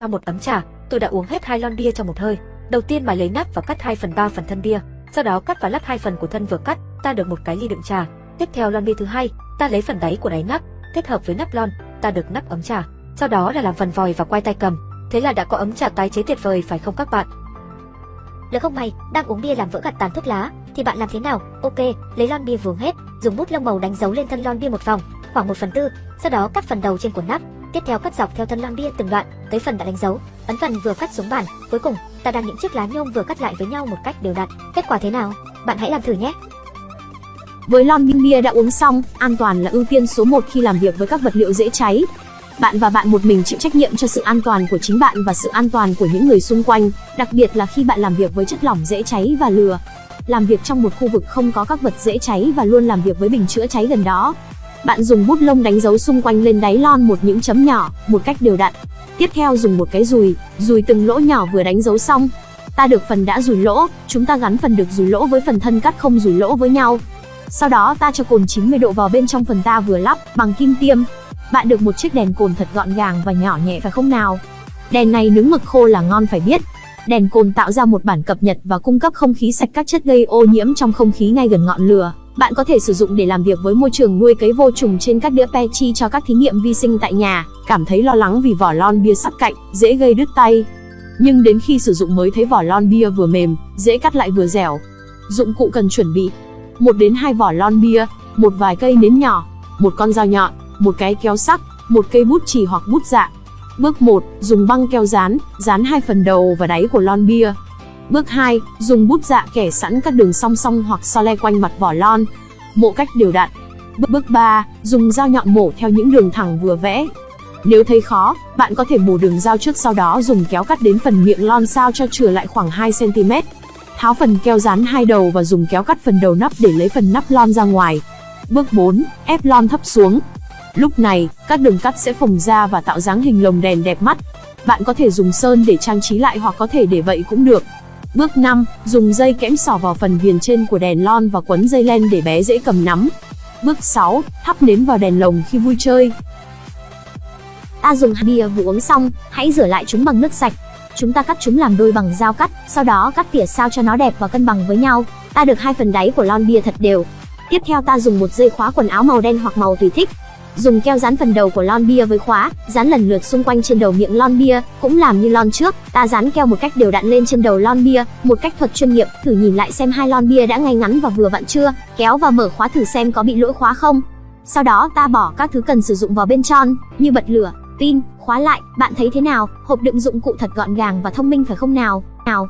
Sau một ấm trà, tôi đã uống hết hai lon bia trong một hơi. Đầu tiên mài lấy nắp và cắt 2 phần 3 phần thân bia, sau đó cắt và lắp hai phần của thân vừa cắt, ta được một cái ly đựng trà. Tiếp theo lon bia thứ hai, ta lấy phần đáy của đáy nắp, kết hợp với nắp lon, ta được nắp ấm trà. Sau đó là làm phần vòi và quay tay cầm. Thế là đã có ấm trà tái chế tuyệt vời phải không các bạn? Lỡ không may, đang uống bia làm vỡ gạt tàn thuốc lá, thì bạn làm thế nào? Ok, lấy lon bia vướng hết, dùng bút lông màu đánh dấu lên thân lon bia một vòng, khoảng 1 phần tư, sau đó cắt phần đầu trên của nắp, tiếp theo cắt dọc theo thân lon bia từng đoạn, tới phần đã đánh dấu, ấn phần vừa cắt xuống bàn, cuối cùng, ta đang những chiếc lá nhôm vừa cắt lại với nhau một cách đều đặn. Kết quả thế nào? Bạn hãy làm thử nhé. Với lon bia bia đã uống xong, an toàn là ưu tiên số 1 khi làm việc với các vật liệu dễ cháy. Bạn và bạn một mình chịu trách nhiệm cho sự an toàn của chính bạn và sự an toàn của những người xung quanh, đặc biệt là khi bạn làm việc với chất lỏng dễ cháy và lửa. Làm việc trong một khu vực không có các vật dễ cháy và luôn làm việc với bình chữa cháy gần đó. Bạn dùng bút lông đánh dấu xung quanh lên đáy lon một những chấm nhỏ, một cách đều đặn. Tiếp theo dùng một cái dùi, dùi từng lỗ nhỏ vừa đánh dấu xong. Ta được phần đã dùi lỗ, chúng ta gắn phần được dùi lỗ với phần thân cắt không dùi lỗ với nhau. Sau đó ta cho cồn 90 độ vào bên trong phần ta vừa lắp bằng kim tiêm. Bạn được một chiếc đèn cồn thật gọn gàng và nhỏ nhẹ phải không nào? Đèn này nướng mực khô là ngon phải biết. Đèn cồn tạo ra một bản cập nhật và cung cấp không khí sạch các chất gây ô nhiễm trong không khí ngay gần ngọn lửa. Bạn có thể sử dụng để làm việc với môi trường nuôi cấy vô trùng trên các đĩa Petri cho các thí nghiệm vi sinh tại nhà. Cảm thấy lo lắng vì vỏ lon bia sắc cạnh, dễ gây đứt tay. Nhưng đến khi sử dụng mới thấy vỏ lon bia vừa mềm, dễ cắt lại vừa dẻo. Dụng cụ cần chuẩn bị: một đến hai vỏ lon bia, một vài cây nến nhỏ, một con dao nhọn, một cái kéo sắc, một cây bút chì hoặc bút dạ. Bước 1, dùng băng keo dán, dán hai phần đầu và đáy của lon bia. Bước 2, dùng bút dạ kẻ sẵn các đường song song hoặc so le quanh mặt vỏ lon. Mộ cách đều đặn. Bước 3, dùng dao nhọn mổ theo những đường thẳng vừa vẽ. Nếu thấy khó, bạn có thể mổ đường dao trước sau đó dùng kéo cắt đến phần miệng lon sao cho chừa lại khoảng 2 cm. Tháo phần keo dán hai đầu và dùng kéo cắt phần đầu nắp để lấy phần nắp lon ra ngoài. Bước 4, ép lon thấp xuống. Lúc này, các đường cắt sẽ phồng ra và tạo dáng hình lồng đèn đẹp mắt. Bạn có thể dùng sơn để trang trí lại hoặc có thể để vậy cũng được. Bước 5, dùng dây kẽm sỏ vào phần viền trên của đèn lon và quấn dây len để bé dễ cầm nắm. Bước 6, thắp nến vào đèn lồng khi vui chơi. Ta dùng bia vừa uống xong, hãy rửa lại chúng bằng nước sạch. Chúng ta cắt chúng làm đôi bằng dao cắt, sau đó cắt tỉa sao cho nó đẹp và cân bằng với nhau. Ta được hai phần đáy của lon bia thật đều. Tiếp theo ta dùng một dây khóa quần áo màu đen hoặc màu tùy thích. Dùng keo dán phần đầu của lon bia với khóa, dán lần lượt xung quanh trên đầu miệng lon bia, cũng làm như lon trước, ta dán keo một cách đều đặn lên trên đầu lon bia, một cách thuật chuyên nghiệp, thử nhìn lại xem hai lon bia đã ngay ngắn và vừa vặn chưa, kéo và mở khóa thử xem có bị lỗi khóa không. Sau đó ta bỏ các thứ cần sử dụng vào bên trong, như bật lửa, pin, khóa lại, bạn thấy thế nào? Hộp đựng dụng cụ thật gọn gàng và thông minh phải không nào? Nào,